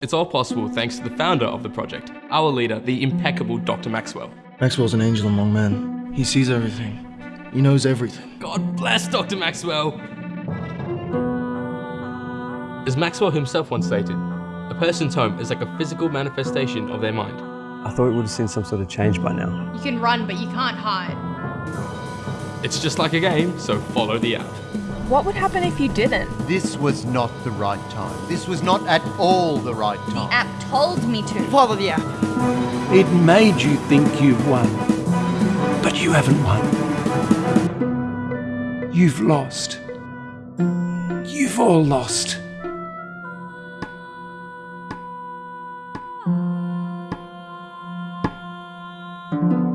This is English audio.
It's all possible thanks to the founder of the project, our leader, the impeccable Dr. Maxwell. Maxwell's an angel among men. He sees everything. He knows everything. God bless Dr. Maxwell! As Maxwell himself once stated, a person's home is like a physical manifestation of their mind. I thought we would have seen some sort of change by now. You can run, but you can't hide. It's just like a game, so follow the app. What would happen if you didn't? This was not the right time. This was not at all the right time. The app told me to. Follow the app. It made you think you've won, but you haven't won. You've lost. You've all lost. Ah.